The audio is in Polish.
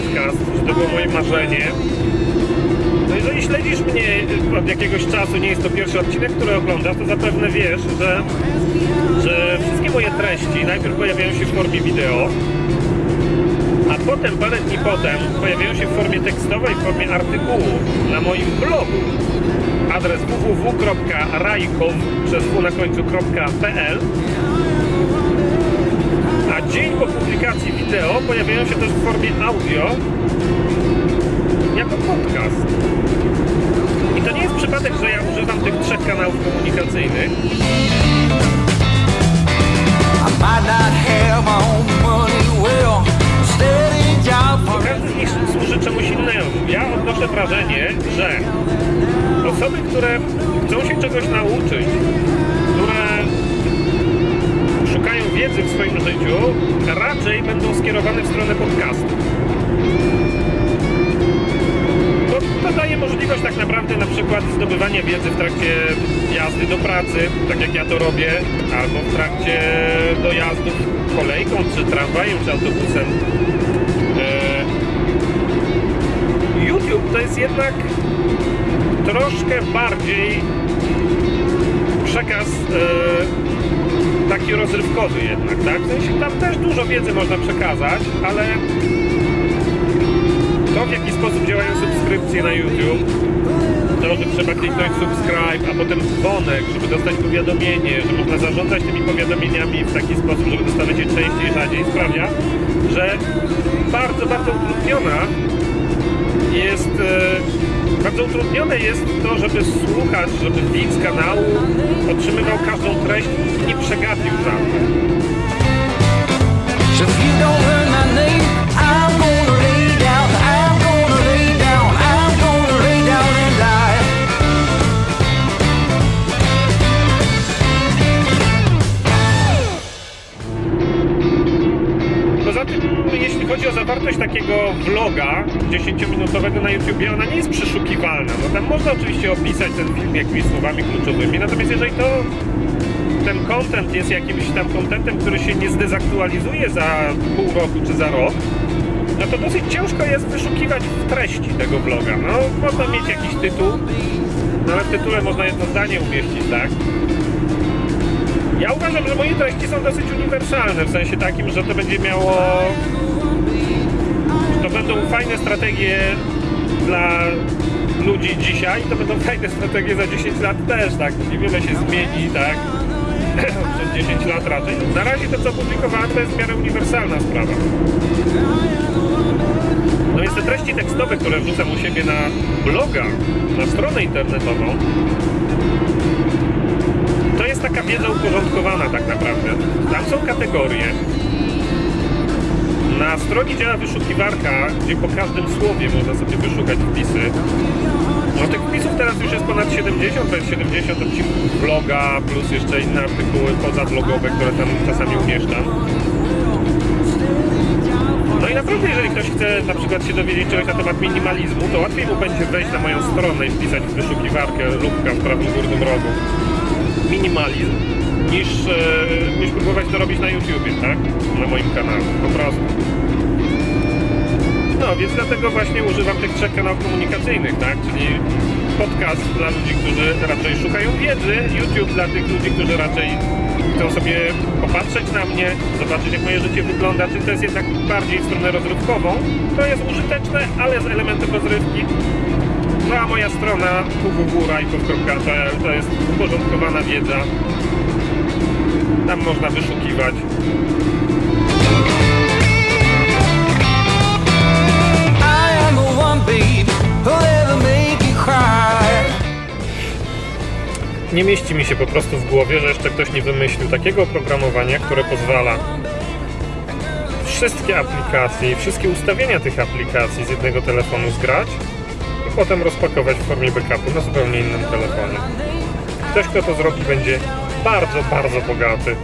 podcast, że to było moje marzenie. No jeżeli śledzisz mnie od jakiegoś czasu, nie jest to pierwszy odcinek, który oglądasz, to zapewne wiesz, że, że wszystkie moje treści najpierw pojawiają się w formie wideo, a potem, parę dni potem, pojawiają się w formie tekstowej, w formie artykułu na moim blogu. Adres www.rajkow przez na a dzień po publikacji wideo pojawiają się też w formie audio jako podcast. I to nie jest przypadek, że ja używam tych trzech kanałów komunikacyjnych. Każdy z nich służy czemuś innemu. Ja odnoszę wrażenie, że osoby, które chcą się czegoś nauczyć, wiedzy w swoim życiu, raczej będą skierowane w stronę podcastu. To daje możliwość tak naprawdę na przykład zdobywania wiedzy w trakcie jazdy do pracy, tak jak ja to robię, albo w trakcie dojazdów kolejką, czy tramwajem, czy autobusem. Eee, YouTube to jest jednak troszkę bardziej przekaz e, taki rozrywkowy jednak, tak? W sensie tam też dużo wiedzy można przekazać, ale to w jaki sposób działają subskrypcje na YouTube, to, że trzeba kliknąć subscribe, a potem dzwonek, żeby dostać powiadomienie, że można zarządzać tymi powiadomieniami w taki sposób, żeby dostawać je częściej, rzadziej, sprawia, że bardzo, bardzo utrudniona jest e, bardzo utrudnione jest to, żeby słuchacz, żeby widz kanału otrzymywał każdą treść i nie przegapił żadnej. Jeśli chodzi o zawartość takiego vloga 10-minutowego na YouTubie, ona nie jest przeszukiwalna. No tam można oczywiście opisać ten film jakimiś słowami kluczowymi, natomiast jeżeli to ten content jest jakimś tam contentem, który się nie zdezaktualizuje za pół roku czy za rok, no to dosyć ciężko jest wyszukiwać w treści tego vloga. No, można mieć jakiś tytuł, no ale w tytule można jedno zdanie umieścić, tak? Ja uważam, że moje treści są dosyć uniwersalne, w sensie takim, że to będzie miało... to będą fajne strategie dla ludzi dzisiaj, to będą fajne strategie za 10 lat też, tak? Niewiele się zmieni, tak? Przez 10 lat raczej. Na razie to, co publikowałem, to jest w miarę uniwersalna sprawa. No więc te treści tekstowe, które wrzucam u siebie na bloga, na stronę internetową, to jest taka wiedza uporządkowana tak naprawdę. Tam są kategorie. Na stronie działa wyszukiwarka, gdzie po każdym słowie można sobie wyszukać wpisy. No tych wpisów teraz już jest ponad 70, to jest 70 odcinków vloga, plus jeszcze inne artykuły pozavlogowe, które tam czasami umieszczam. No i naprawdę, jeżeli ktoś chce na przykład się dowiedzieć czegoś na temat minimalizmu, to łatwiej mu będzie wejść na moją stronę i wpisać w wyszukiwarkę lubka w prawym górnym rogu minimalizm, niż, e, niż próbować to robić na YouTubie, tak? Na moim kanale, po prostu. No, więc dlatego właśnie używam tych trzech kanałów komunikacyjnych, tak? Czyli podcast dla ludzi, którzy raczej szukają wiedzy, YouTube dla tych ludzi, którzy raczej chcą sobie popatrzeć na mnie, zobaczyć jak moje życie wygląda, czy to jest jednak bardziej w stronę rozrywkową. To jest użyteczne, ale z elementem rozrywki. No a moja strona www.rajkow.pl to jest uporządkowana wiedza. Tam można wyszukiwać. Nie mieści mi się po prostu w głowie, że jeszcze ktoś nie wymyślił takiego oprogramowania, które pozwala wszystkie aplikacje i wszystkie ustawienia tych aplikacji z jednego telefonu zgrać potem rozpakować w formie backupu na zupełnie innym telefonie. Ktoś, kto to zrobi, będzie bardzo, bardzo bogaty.